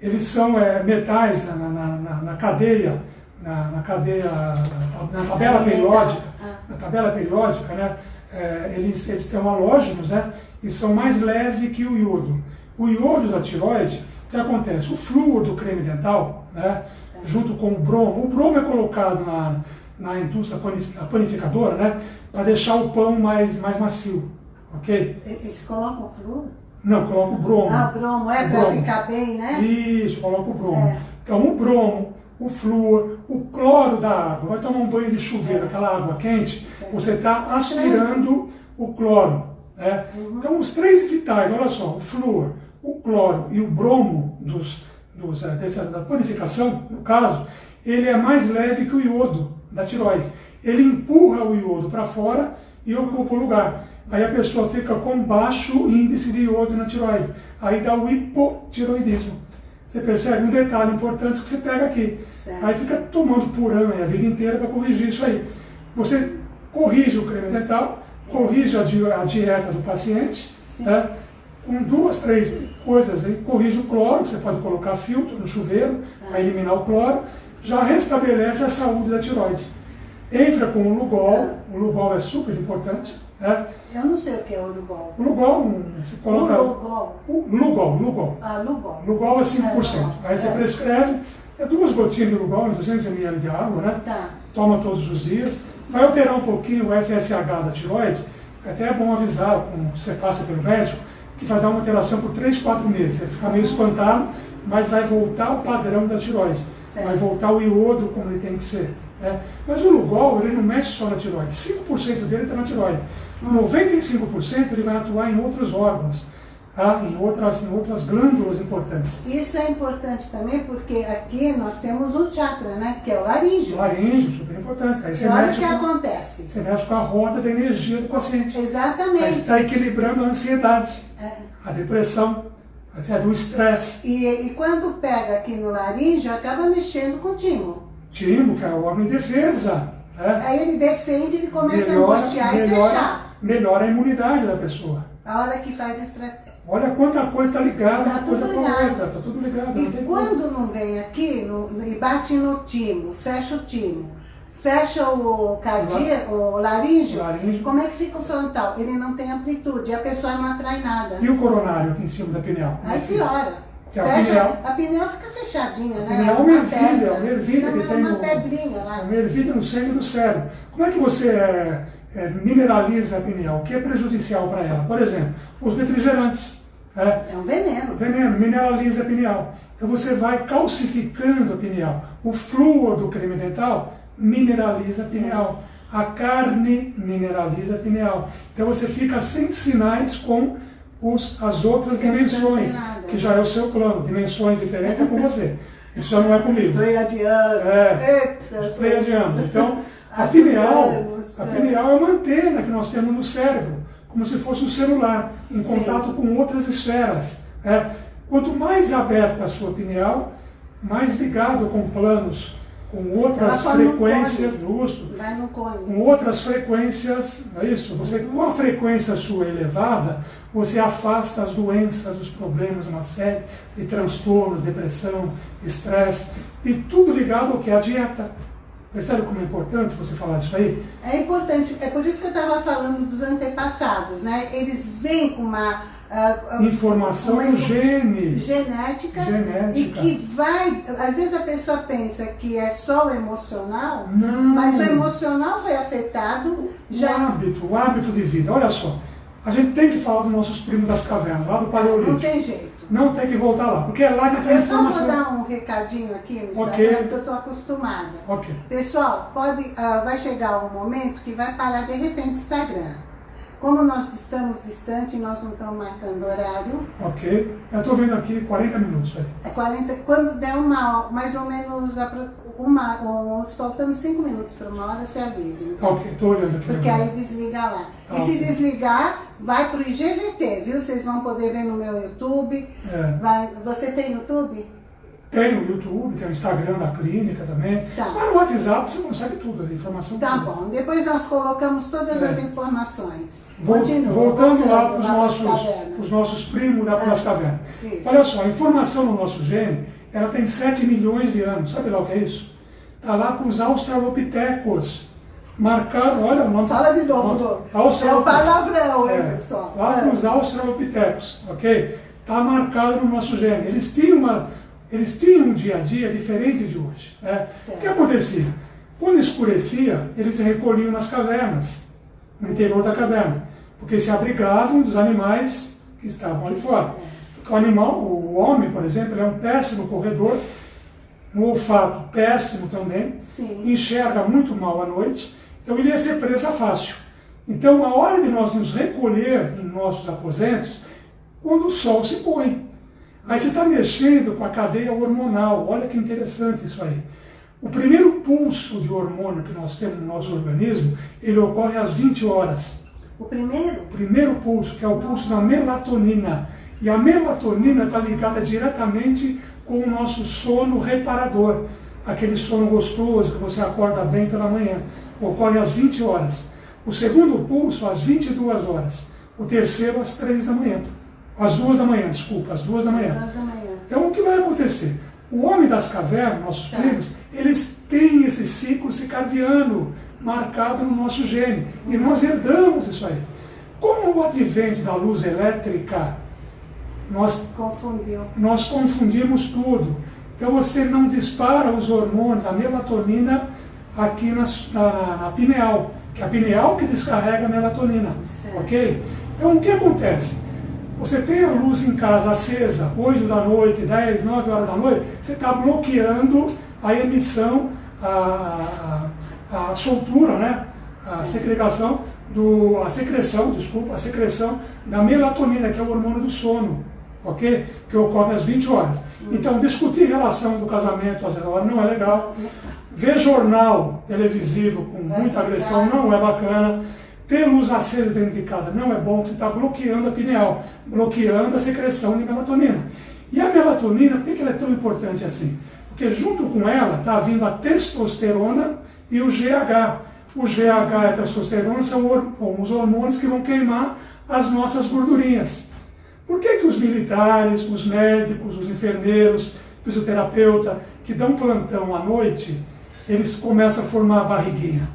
eles são é, metais na, na, na- na cadeia, na, na cadeia, na, tabela periódica, Ah. na tabela periódica, né? é, eles, eles têm halógenos, né? E são mais leves que o iodo. O iodo da tiroide, o que acontece? O flúor do creme dental, né? Junto com o bromo. O bromo é colocado na, na indústria na panificadora, né? Para deixar o pão mais, mais macio, ok? Eles colocam flúor? Não, coloca o bromo. Ah, bromo, é para ficar bem, né? Isso, coloca o bromo. É. Então o bromo, o flúor, o cloro da água. Vai tomar um banho de chuveiro, É. aquela água quente, É. você está aspirando o cloro. Né? Uhum. Então os três vitais, olha só, o flúor, o cloro e o bromo dos, dos, dessa, da purificação, no caso, ele é mais leve que o iodo da tiroide. Ele empurra o iodo para fora e ocupa o lugar. Aí a pessoa fica com baixo índice de iodo na tiroide. Aí dá o hipotiroidismo. Você percebe um detalhe importante que você pega aqui. Certo. Aí fica tomando purana a vida inteira para corrigir isso aí. Você corrige o creme dental, corrige a, di- a dieta do paciente, Sim. Com duas, três coisas aí, corrige o cloro, você pode colocar filtro no chuveiro para eliminar o cloro, já restabelece a saúde da tiroide. Entra com o Lugol, o Lugol é super importante, né? Eu não sei o que é o Lugol. O Lugol, você coloca... O Lugol. O Lugol, Lugol. Ah, Lugol. Lugol é 5%. É, Aí você é. prescreve, é duas gotinhas de Lugol, 200 ml de água, né? Tá. Toma todos os dias. Vai alterar um pouquinho o FSH da tiroide, até é bom avisar, quando você passa pelo médico, que vai dar uma alteração por 3, 4 meses. Você fica meio espantado, mas vai voltar o padrão da tiroide. Certo. Vai voltar o iodo como ele tem que ser. né? Mas o Lugol, ele não mexe só na tiroide. 5% dele está na tiroide. 95% ele vai atuar em outros órgãos, tá? em, outras, em outras glândulas importantes. Isso é importante também porque aqui nós temos um chakra, né? Que é o laríngeo. Laríngeo, super importante. Aí E você olha o que com, acontece. você mexe com a roda da energia do paciente. Aí Exatamente. está equilibrando a ansiedade, É. a depressão, até do estresse. E, e quando pega aqui no laríngeo, acaba mexendo com o timo. Timo, que é o órgão de defesa. Né? Aí ele defende, ele começa a Melhora, angustiar e fechar. melhora, melhora a imunidade da pessoa. A hora que faz estratégia. Olha quanta coisa está ligada, Tá tudo a ligado. outra, está tudo ligado. E não como. quando não vem aqui no- e bate no timo, fecha o timo, fecha o cardíaco, o laríngeo, Laríngeo. como é que fica o frontal? Ele não tem amplitude, a pessoa não atrai nada. E o coronário aqui em cima da pineal? Aí piora. Que a Fecha, pineal- a pineal fica fechadinha, né? pineal é uma ervilha, uma ervilha que tem uma pedrinha lá. Uma ervilha no sangue do cérebro. Como é que você é, é, mineraliza a pineal? O que é prejudicial para ela? Por exemplo, os refrigerantes. né? É um veneno. Veneno, mineraliza a pineal. Então você vai calcificando a pineal. O flúor do creme dental mineraliza a pineal. A carne mineraliza a pineal. Então você fica sem sinais com os, as outras Porque dimensões, nada. que já é o seu plano. Dimensões diferentes é com você. Isso já não é comigo. Pleiadiano. É, Eita, Pleiadiano. Então, (laughs) a pineal, a é. pineal é uma antena que nós temos no cérebro, como se fosse um celular, em Sim. contato com outras esferas. né? Quanto mais aberta a sua pineal, mais ligado com planos, com outras frequências, justo, com outras frequências, é isso? Você, com a frequência sua elevada, você afasta as doenças, os problemas, uma série de transtornos, depressão, estresse, e tudo ligado ao que? A dieta. Percebe como é importante você falar disso aí? É importante, é por isso que eu estava falando dos antepassados, né? Eles vêm com uma ah, Informação uma gene. genética, Genética. e que vai. Às vezes a pessoa pensa que é só o emocional, Não. mas o emocional foi afetado O já. hábito, o hábito de vida. Olha só, a gente tem que falar dos nossos primos das cavernas, lá do Não Paleolítico. tem jeito. Não tem que voltar lá, porque é lá que tem a Eu só vou informação. dar um recadinho aqui no Instagram, Ok. porque eu estou acostumada. Ok. Pessoal, pode, ah, vai chegar um momento que vai parar de repente o Instagram. Como nós estamos distantes, nós não estamos marcando horário, Ok. Eu estou vendo aqui 40 minutos. É 40, quando der uma, mais ou menos, uma, uns, faltando 5 minutos para uma hora, se avisem. Tá ok, estou olhando aqui. Porque aí desliga lá. Ah, E se desligar, vai pro IGVT, viu? Vocês vão poder ver no meu YouTube. É. Vai- você tem YouTube? Tem o YouTube, tem o Instagram da clínica também. Tá. Mas no WhatsApp você consegue tudo, a informação. Tá toda. bom. Depois nós colocamos todas É. as informações. Vol- Continua. Voltando lá para os nossos, pros nossos primos da É. das cavernas. Isso. Olha só, a informação no nosso gene, ela tem 7 milhões de anos. Sabe lá o que é isso? Está lá com os australopitecos. Marcaram, olha o nome. Fala de novo, Dô. É o palavrão, hein, É, pessoal? lá É. com os australopitecos, ok? Está marcado no nosso gene. Eles tinham, uma, eles tinham um dia a dia diferente de hoje. Né? O que acontecia? Quando escurecia, eles se recolhiam nas cavernas, no interior da caverna, porque se abrigavam dos animais que estavam ali fora. Porque o animal, o homem, por exemplo, é um péssimo corredor, no olfato péssimo também, Sim. enxerga muito mal à noite, então ele ia ser presa fácil. Então, a hora de nós nos recolher em nossos aposentos, quando o sol se põe. Aí você está mexendo com a cadeia hormonal, olha que interessante isso aí. O primeiro pulso de hormônio que nós temos no nosso organismo, ele ocorre às 20 horas. O primeiro? O primeiro pulso, que é o pulso da melatonina. E a melatonina está ligada diretamente com o nosso sono reparador. Aquele sono gostoso que você acorda bem pela manhã. Ocorre às 20 horas. O segundo pulso, às 22 horas. O terceiro, às 3 da manhã. Às duas da manhã, desculpa, às duas da manhã. Duas da manhã. Então o que vai acontecer? O homem das cavernas, nossos Tá. primos, eles têm esse ciclo circadiano marcado no nosso gene. E nós herdamos isso aí. Com o advento da luz elétrica, nós Confundiu. nós confundimos tudo. Então você não dispara os hormônios, a melatonina aqui na, na, na pineal, que é a pineal que descarrega a melatonina. Certo. Ok? Então o que acontece? Você tem a luz em casa acesa, 8 da noite, 10, 9 horas da noite, você está bloqueando a emissão, a, a, a soltura, né? a segregação, do, a secreção, desculpa, a secreção da melatonina, que é o hormônio do sono, ok? Que ocorre às 20 horas. Então, discutir relação do casamento às horas não é legal. Ver jornal televisivo com muita agressão não é bacana. Ter luz acesa dentro de casa não é bom, você está bloqueando a pineal, bloqueando a secreção de melatonina. E a melatonina, por que ela é tão importante assim? Porque junto com ela está vindo a testosterona e o GH. O GH e a testosterona são os hormônios que vão queimar as nossas gordurinhas. Por que, que os militares, os médicos, os enfermeiros, fisioterapeuta, que dão plantão à noite, eles começam a formar barriguinha?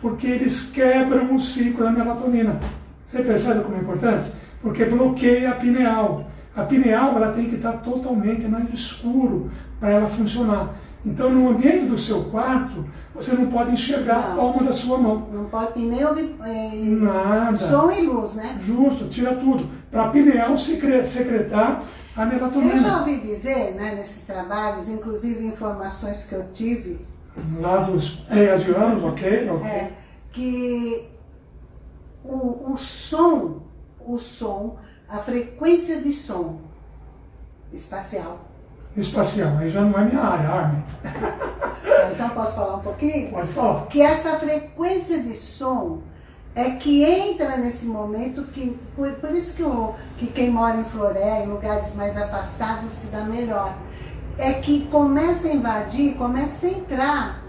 Porque eles quebram o ciclo da melatonina. Você percebe como é importante? Porque bloqueia a pineal. A pineal ela tem que estar totalmente no escuro para ela funcionar. Então, no ambiente do seu quarto, você não pode enxergar a Não. palma da sua mão. Não pode, e nem ouvir é, Nada. som e luz, né? Justo, tira tudo. Para a pineal secre- secretar a Eu já melatonina. ouvi dizer, né, nesses trabalhos, inclusive informações que eu tive, Lá dos pleiadianos, ok? ok. é, que o, o som, o som, a frequência de som espacial. Espacial, aí já não é minha área, Armin. (laughs) Então posso falar um pouquinho? Pode falar. que essa frequência de som é que entra nesse momento que por, por isso que, o, que quem mora em Floré, em lugares mais afastados, se dá melhor. É que começa a invadir, começa a entrar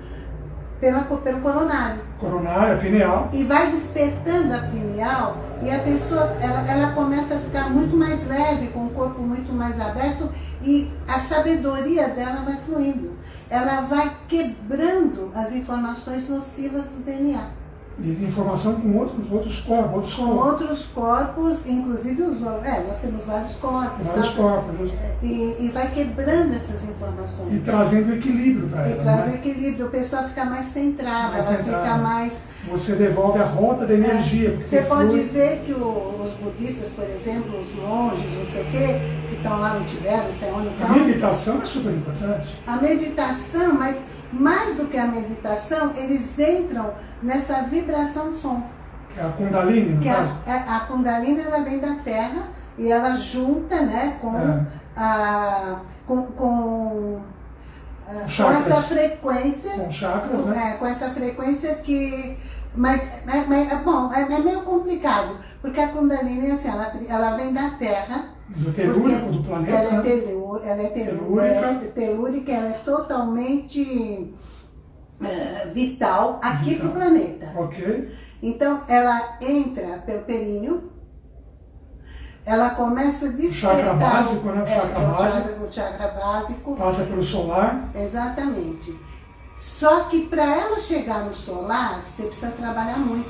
pela, pelo coronário Coronária, pineal. e vai despertando a pineal e a pessoa ela, ela começa a ficar muito mais leve, com o corpo muito mais aberto e a sabedoria dela vai fluindo. Ela vai quebrando as informações nocivas do DNA. E informação com outros, outros corpos, outros Com corpos. outros corpos, inclusive os é, nós temos vários corpos, Vários sabe? corpos. E, e vai quebrando essas informações. E trazendo equilíbrio para E ela. traz o Né? equilíbrio, a pessoa fica mais centrada, Mais ela centrada. fica mais Você devolve a rota da energia. porque Você pode flui. ver que o- os budistas, por exemplo, os monges, não sei o quê, que estão lá no Tibete, não sei onde, não sei A meditação é super importante. a meditação, mas mais do que a meditação, eles entram nessa vibração de som. Que é a Kundalini, Que caso. a, a, a Kundalini ela vem da terra e ela junta né, com, É. a, com, com, com essa frequência Com chakras, né? é, com essa frequência que. Mas, é, mas, é bom, é, é meio complicado, porque a Kundalini, assim, ela, ela vem da Terra. Do telúrico do planeta, Ela é, né? telú, ela é telú- Telúrica. é telúrica, ela é totalmente é, vital aqui Vital. para o planeta. Ok. Então, ela entra pelo períneo, ela começa a despertar. chakra básico, né? O é, chakra é o básico. chakra- o chakra básico. Passa pelo solar. Exatamente. Só que para ela chegar no solar, você precisa trabalhar muito.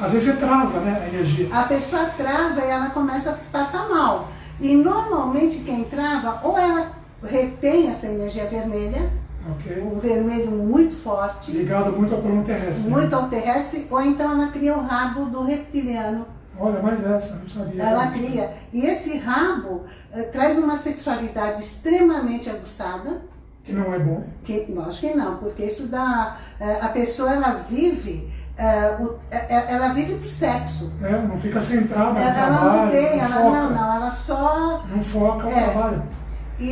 Às vezes você trava, né? A energia. A pessoa trava e ela começa a passar mal. E normalmente quem trava, ou ela retém essa energia vermelha, Ok. um vermelho muito forte, Ligado muito ao plano terrestre. né? muito ao terrestre, ou então ela cria o rabo do reptiliano. Olha, mais essa, não sabia. Ela cria. E esse rabo eh, traz uma sexualidade extremamente aguçada, Que não é bom. Que, acho que não, porque isso dá. eh, A pessoa ela vive, eh, o- eh, ela vive pro sexo. É, não fica centrada no Ela, ela trabalho. não tem, ela foca. não, não, ela só. Não foca o É. trabalho. E,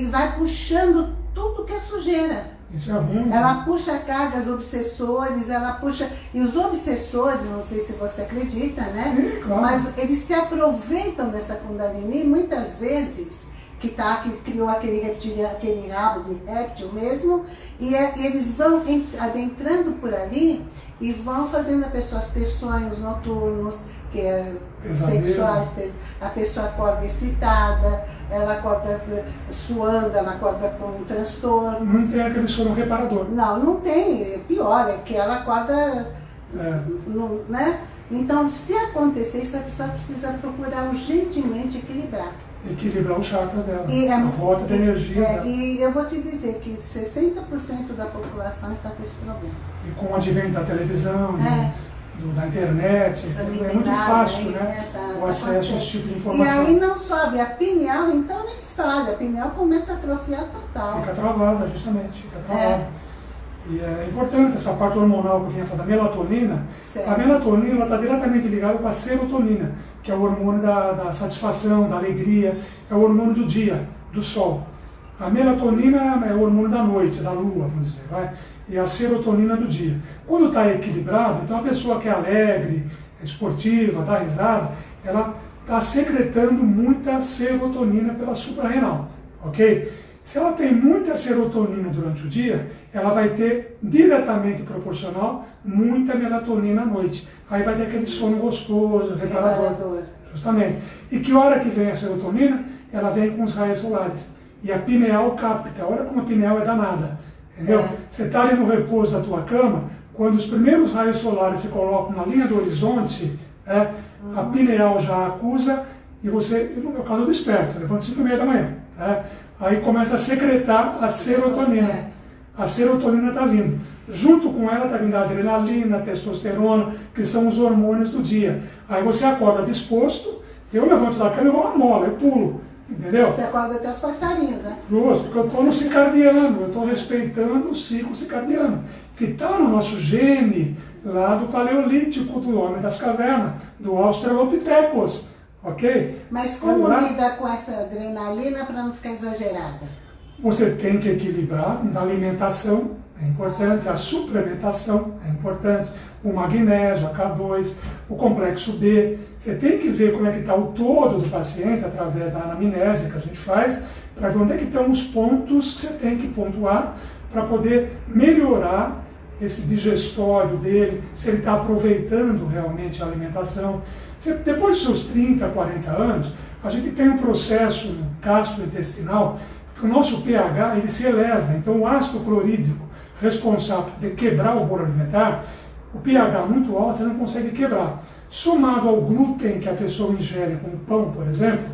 e vai puxando tudo que é sujeira. Isso é ruim. Ela puxa cargas obsessores, ela puxa. E os obsessores, não sei se você acredita, né? Sim, claro. Mas eles se aproveitam dessa Kundalini muitas vezes, que, tá, que criou aquele, reptilia, aquele rabo de réptil mesmo, e, é- e eles vão ent- adentrando por ali e vão fazendo a pessoa ter sonhos noturnos, que é sexuais, a pessoa acorda excitada, ela acorda suando, ela acorda com um transtorno. Não tem aquele sono reparador. Não, não tem. Pior, é que ela acorda. É. No, né? Então, se acontecer isso, a pessoa precisa procurar urgentemente equilibrar. Equilibrar o chakra dela, e é, a volta de energia. É, e eu vou te dizer que 60% da população está com esse problema. E com o advento da televisão, né? é do, da internet, é muito fácil, né? né? Tá, o tá acesso a esse tipo de informação. E aí não sobe a pineal, então nem se fala, a pineal começa a atrofiar total. Fica travada, justamente, fica travada. É. E é importante essa parte hormonal que eu vinha falando, da melatonina. Certo. A melatonina está diretamente ligada com a serotonina, que é o hormônio da, da satisfação, da alegria, é o hormônio do dia, do sol. A melatonina é o hormônio da noite, da lua, vamos dizer, vai? e a serotonina do dia. Quando está equilibrado, então a pessoa que é alegre, esportiva, dá risada, ela está secretando muita serotonina pela suprarrenal, ok? Se ela tem muita serotonina durante o dia, ela vai ter diretamente proporcional muita melatonina à noite. Aí vai ter aquele sono gostoso, reparador. Justamente. E que hora que vem a serotonina? Ela vem com os raios solares. E a pineal capta. Olha como a pineal é danada. Entendeu? É. Você está ali no repouso da tua cama, quando os primeiros raios solares se colocam na linha do horizonte, é, uhum. a pineal já acusa e você, no meu caso, eu desperto, levanto 5 e meia da manhã. É, aí começa a secretar a serotonina. É. A serotonina está vindo. Junto com ela está vindo a adrenalina, a testosterona, que são os hormônios do dia. Aí você acorda disposto, eu levanto da cama e vou à mola, eu pulo. Entendeu? Você acorda até os passarinhos, né? Justo, porque eu estou no circadiano, eu estou respeitando o ciclo circadiano, que está no nosso gene lá do paleolítico, do homem das cavernas, do Australopithecus, ok? Mas como lida com essa adrenalina para não ficar exagerada? Você tem que equilibrar na alimentação, é importante, a suplementação é importante, o magnésio, a K2, o complexo B. Você tem que ver como é que está o todo do paciente através da anamnese que a gente faz, para ver onde é que estão os pontos que você tem que pontuar para poder melhorar esse digestório dele, se ele está aproveitando realmente a alimentação. Depois dos seus 30, 40 anos, a gente tem um processo gastrointestinal que o nosso pH ele se eleva. Então o ácido clorídrico responsável de quebrar o bolo alimentar, o pH muito alto você não consegue quebrar. Somado ao glúten que a pessoa ingere com o pão, por exemplo,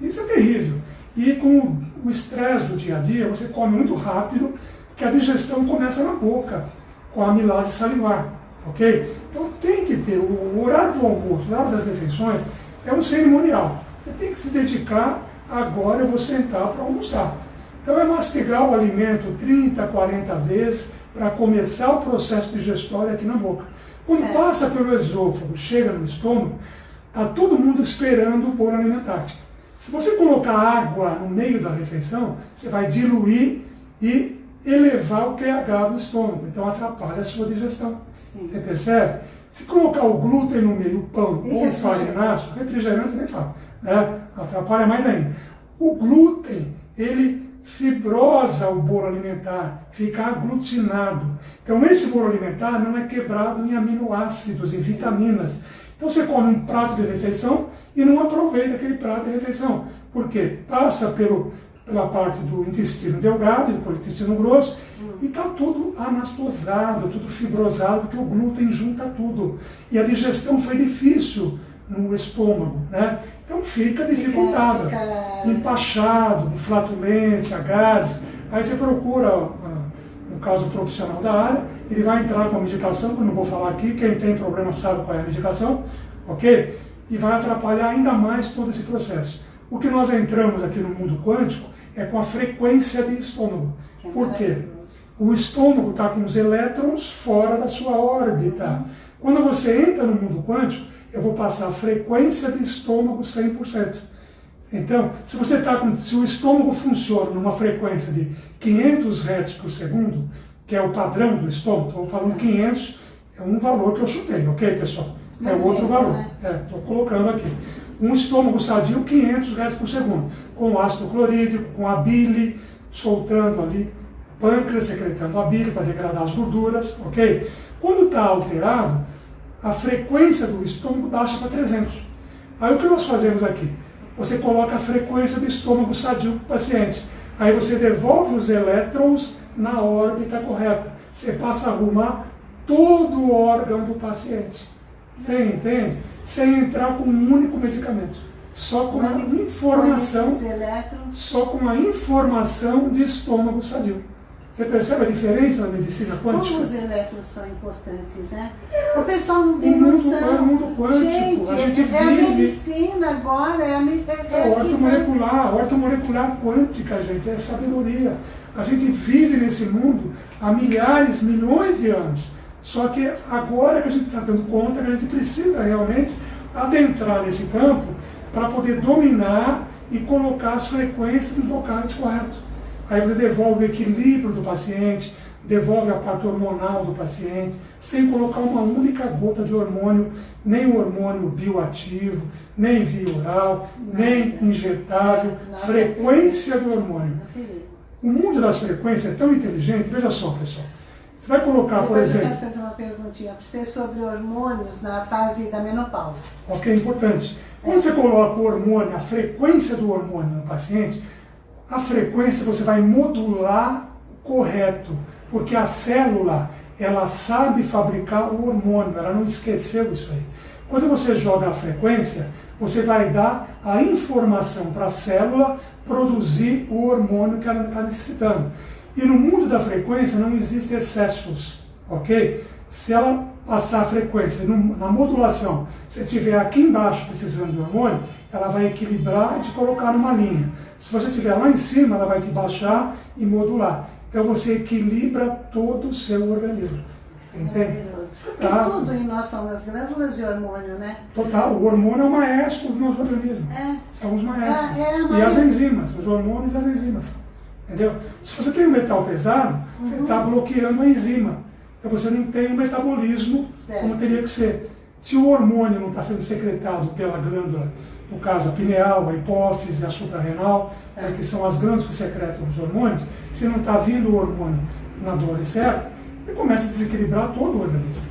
isso é terrível. E com o estresse do dia a dia, você come muito rápido, que a digestão começa na boca, com a amilase salivar, ok? Então tem que ter, o horário do almoço, o horário das refeições, é um cerimonial. Você tem que se dedicar, agora eu vou sentar para almoçar. Então é mastigar o alimento 30, 40 vezes, para começar o processo digestório aqui na boca. Quando certo. passa pelo esôfago, chega no estômago, está todo mundo esperando o bolo alimentar. Se você colocar água no meio da refeição, você vai diluir e elevar o pH do estômago. Então atrapalha a sua digestão. Sim. Você percebe? Se colocar o glúten no meio, o pão e ou o farináceo, refrigerante nem fala, né? atrapalha mais ainda. O glúten, ele fibrosa o bolo alimentar, fica aglutinado. Então esse bolo alimentar não é quebrado em aminoácidos, em vitaminas. Então você come um prato de refeição e não aproveita aquele prato de refeição. Por quê? Passa pelo, pela parte do intestino delgado, depois do intestino grosso, e está tudo anastosado, tudo fibrosado, porque o glúten junta tudo. E a digestão foi difícil no estômago, né? Então fica dificultado, fica... empachado, flatulência, gases. Aí você procura, no caso profissional da área, ele vai entrar com a medicação, que eu não vou falar aqui, quem tem problema sabe qual é a medicação, ok? E vai atrapalhar ainda mais todo esse processo. O que nós entramos aqui no mundo quântico é com a frequência de estômago. É Por quê? O estômago está com os elétrons fora da sua órbita. Quando você entra no mundo quântico, eu vou passar a frequência de estômago 100%. Então, se você está com, se o estômago funciona numa frequência de 500 Hz por segundo, que é o padrão do estômago, estou falando 500, é um valor que eu chutei, ok, pessoal? É Mas outro é, valor. Estou é, colocando aqui. Um estômago sadio, 500 Hz por segundo, com ácido clorídrico, com a bile soltando ali, pâncreas secretando a bile para degradar as gorduras, ok? Quando está alterado, a frequência do estômago baixa para 300. Aí o que nós fazemos aqui? Você coloca a frequência do estômago sadio para o paciente. Aí você devolve os elétrons na órbita correta. Você passa a arrumar todo o órgão do paciente. Você entende? Sem entrar com um único medicamento. Só com a informação. Só com a informação de estômago sadio. Você percebe a diferença na medicina quântica? Como os elétrons são importantes, né? O pessoal não tem o mundo, noção. É o mundo quântico. Gente, a gente é, vive... a medicina agora, é a é, é, é ortomolecular, ortomolecular quântica, gente, é sabedoria. A gente vive nesse mundo há milhares, milhões de anos. Só que agora que a gente está dando conta que a gente precisa realmente adentrar nesse campo para poder dominar e colocar as frequências nos locais corretos. Aí você devolve o equilíbrio do paciente, devolve a parte hormonal do paciente, sem colocar uma única gota de hormônio, nem hormônio bioativo, nem via oral, nem injetável, frequência do hormônio. O mundo das frequências é tão inteligente, veja só, pessoal. Você vai colocar, Depois por exemplo. Eu quero fazer uma perguntinha para você sobre hormônios na fase da menopausa. Ok, importante. Quando você coloca o hormônio, a frequência do hormônio no paciente, a frequência você vai modular correto, porque a célula ela sabe fabricar o hormônio, ela não esqueceu isso aí. Quando você joga a frequência, você vai dar a informação para a célula produzir o hormônio que ela está necessitando. E no mundo da frequência não existem excessos, ok? Se ela passar a frequência na modulação, se estiver aqui embaixo precisando de hormônio, ela vai equilibrar e te colocar numa linha. Se você estiver lá em cima, ela vai te baixar e modular. Então você equilibra todo o seu organismo. Entende? Tá. tudo em nós são as glândulas de hormônio, né? Total, o hormônio é o maestro do nosso organismo. É. São os maestros. É, é e as enzimas, os hormônios e as enzimas. Entendeu? Se você tem um metal pesado, uhum. você está bloqueando a enzima. Então você não tem o metabolismo certo. como teria que ser. Se o hormônio não está sendo secretado pela glândula, no caso a pineal, a hipófise, a suprarrenal, é. que são as glândulas que secretam os hormônios, se não está vindo o hormônio na dose certa, ele começa a desequilibrar todo o organismo.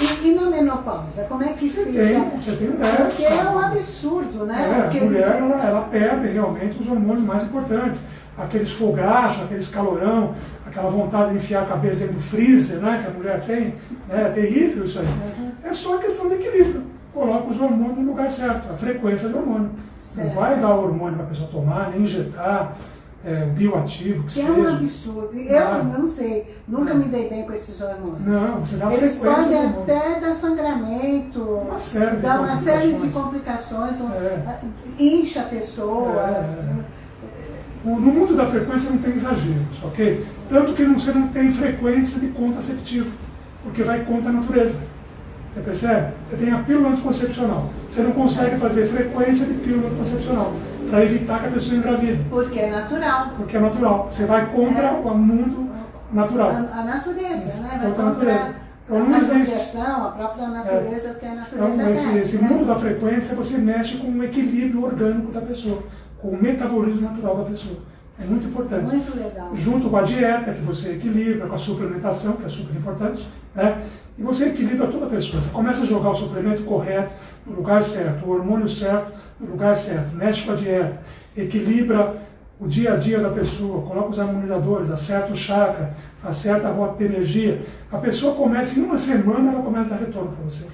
E, e na menopausa, como é que você fica? Tem, você tem ideia. Porque é um absurdo, né? É, a mulher ela, ela perde realmente os hormônios mais importantes aqueles fogachos, aqueles calorão, aquela vontade de enfiar a cabeça dentro do freezer, né, que a mulher tem, né, é terrível isso aí. Uhum. É só questão de equilíbrio. Coloca os hormônios no lugar certo, a frequência do hormônio. Certo. Não vai dar hormônio para a pessoa tomar, nem injetar, é, o bioativo, que, que seja. é um absurdo. Eu, eu não sei, nunca me dei bem com esses hormônios. Não, você dá Eles podem até dar sangramento, uma série de dar uma série de complicações, é. incha a pessoa. É. No mundo da frequência não tem exageros, ok? Tanto que você não tem frequência de contraceptivo, porque vai contra a natureza. Você percebe? Você tem a pílula anticoncepcional. Você não consegue fazer frequência de pílula anticoncepcional para evitar que a pessoa engravide. Porque é natural. Porque é natural. Você vai contra é. o mundo natural. A, a natureza, né? Vai contra a natureza. Então não a existe. a própria natureza, é. que a natureza então, esse, esse né? mundo da frequência, você mexe com o equilíbrio orgânico da pessoa o metabolismo natural da pessoa. É muito importante. Muito legal. Junto com a dieta, que você equilibra, com a suplementação, que é super importante, né? E você equilibra toda a pessoa. Você começa a jogar o suplemento correto, no lugar certo, o hormônio certo, no lugar certo, mexe com a dieta, equilibra o dia a dia da pessoa, coloca os harmonizadores, acerta o chakra, acerta a rota de energia. A pessoa começa, em uma semana, ela começa a dar retorno para você.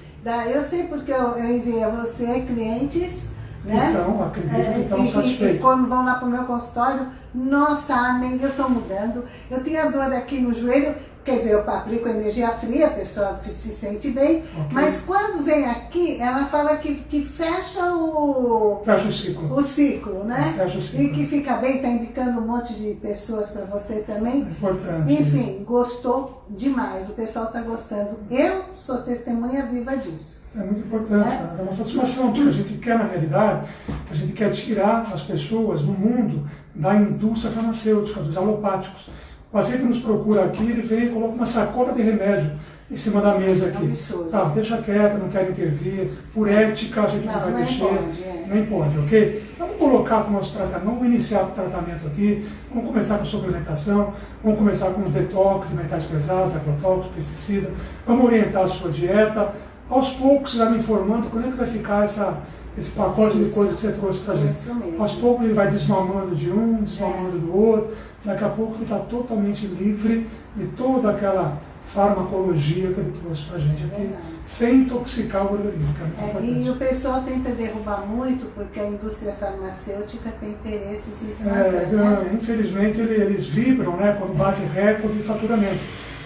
Eu sei porque eu, eu enviei a você clientes né? Então, acredito é, então e, E, quando vão lá para o meu consultório, nossa, amém, eu estou mudando. Eu tinha dor aqui no joelho, quer dizer, eu aplico energia fria, a pessoa se sente bem, okay. mas quando vem aqui, ela fala que, que fecha o... Fecha o ciclo. O ciclo, né? Fecha o ciclo. E que fica bem, está indicando um monte de pessoas para você também. Importante. Enfim, gostou demais, o pessoal está gostando. Eu sou testemunha viva disso. Isso é muito importante, é, é uma satisfação, porque a gente quer, na realidade, a gente quer tirar as pessoas do mundo da indústria farmacêutica, dos alopáticos. O paciente nos procura aqui, ele vem e coloca uma sacola de remédio em cima da mesa aqui. Absurdo. Tá, deixa quieto, não quero intervir. Por ética, a gente não, não vai nem mexer. Pode, é. Nem pode, ok? Vamos colocar para o nosso tratamento, vamos iniciar o tratamento aqui, vamos começar com suplementação, vamos começar com os detox de metais pesados, agrotóxicos, pesticidas, vamos orientar a sua dieta, Aos poucos você vai me informando quando é que vai ficar essa, esse pacote Isso. de coisas que você trouxe pra gente. Mesmo. Aos poucos ele vai desmamando de um, desmamando É. do outro, daqui a pouco ele está totalmente livre de toda aquela farmacologia que ele trouxe pra gente aqui, Verdade. sem intoxicar o organismo, é É, e o pessoal tenta derrubar muito porque a indústria farmacêutica tem interesses em É, né? infelizmente ele- eles vibram né, quando bate recorde de faturamento.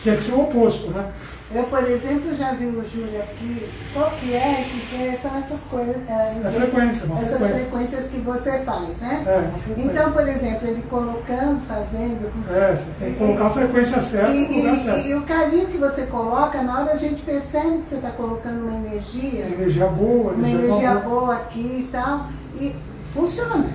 Tinha que ser o oposto, né? Eu, por exemplo, já vi o Júlio aqui. Qual que é? Esses, é, são essas coisas. é, É frequência, essas frequência. frequências que você faz, né? É. Então, por exemplo, ele colocando, fazendo. É, você tem que colocar a frequência certa E, e- e o carinho que você coloca, na hora a gente percebe que você está colocando uma energia, Energia boa, uma energia, energia boa, boa aqui e tal, e funciona.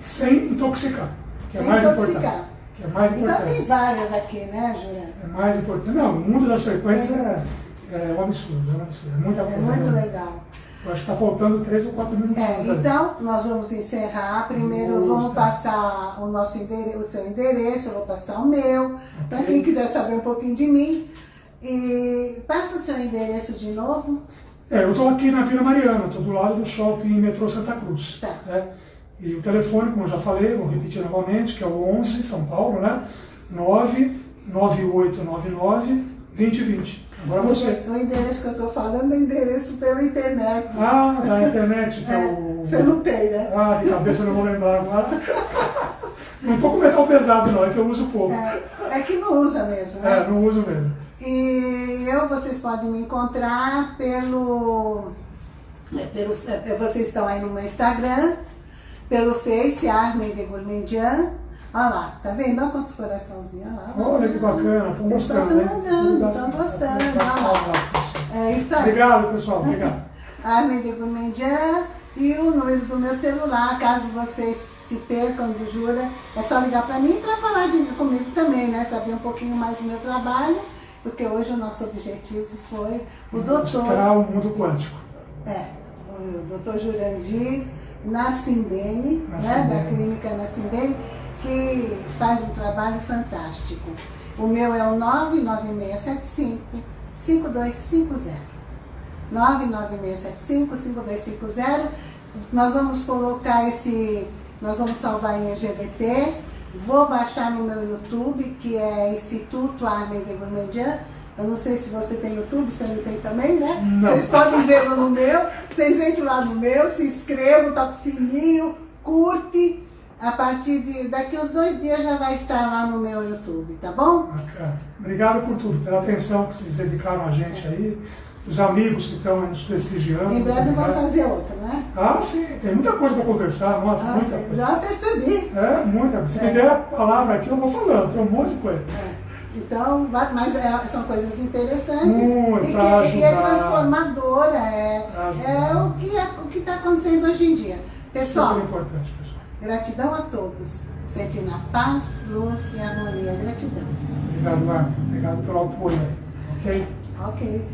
sem intoxicar, que é sem mais intoxicar. importante. É mais Então importante. tem várias aqui, né, Jura? É mais importante. Não, o mundo das frequências é, é um absurdo, é um absurdo. É muita É coisa. muito né? legal. Eu acho que está faltando três ou quatro minutos. É, então, nós vamos encerrar. Primeiro, Vamos, vamos passar o, nosso endereço, o seu endereço, eu vou passar o meu, para Ok. quem quiser saber um pouquinho de mim. E passa o seu endereço de novo. É, eu estou aqui na Vila Mariana, estou do lado do shopping Metrô Santa Cruz. Tá. né? E o telefone, como eu já falei, vou repetir novamente, que é o 11, São Paulo, né? 99899 2020. Agora você. O endereço que eu estou falando é endereço pela internet. Ah, da internet, que (laughs) é, É, o. você não tem, né? Ah, de cabeça eu não vou lembrar agora. (laughs) Não estou com metal pesado, não, é que eu uso pouco. É, é que não usa mesmo, né? É, não uso mesmo. E eu, vocês podem me encontrar pelo, é, pelo é, vocês estão aí no meu Instagram, pelo Face, Armin de Gourmandian. Olha lá, tá vendo? Olha quantos coraçãozinhos. Olha lá. Olha que bacana, estão estão gostando, hein? mandando, estão gostando. Olha lá. É isso aí. Obrigado, pessoal. Obrigado. (laughs) Armin de Gourmandian e o número do meu celular, caso vocês se percam do Jura, é só ligar para mim para falar de, comigo também, né? Saber um pouquinho mais do meu trabalho, porque hoje o nosso objetivo foi o doutor, Mostrar o mundo quântico. é, o doutor Jurandir Nassimbene, né? Da clínica Nassimbene, que faz um trabalho fantástico. O meu é o 99675 5250. 99675-5250. Nós vamos colocar esse, nós vamos salvar em EGVT. Vou baixar no meu YouTube, que é Instituto Armin de Gourmandian. Eu não sei se você tem YouTube, você não tem também, né? Não. Vocês podem ver no meu. Vocês entram lá no meu, se inscrevam, toca o sininho, curte. A partir de daqui uns dois dias já vai estar lá no meu YouTube, tá bom? Bacana. Obrigado por tudo, pela atenção que vocês dedicaram a gente aí, os amigos que estão nos prestigiando. Em breve Obrigado. fazer outro, né? Ah, sim, tem muita coisa para conversar, nossa, Ah, muita coisa. já percebi. É, muita. Se É. me der a palavra aqui, eu vou falando, tem um monte de coisa. É. Então, mas é- são coisas interessantes Muito, e, que, e é transformadora, é, é o que é, está acontecendo hoje em dia. Pessoal, Super importante, pessoal. gratidão a todos, sempre na paz, luz e harmonia. Gratidão. Obrigado, Armin. Obrigado pelo apoio. Ok? Ok.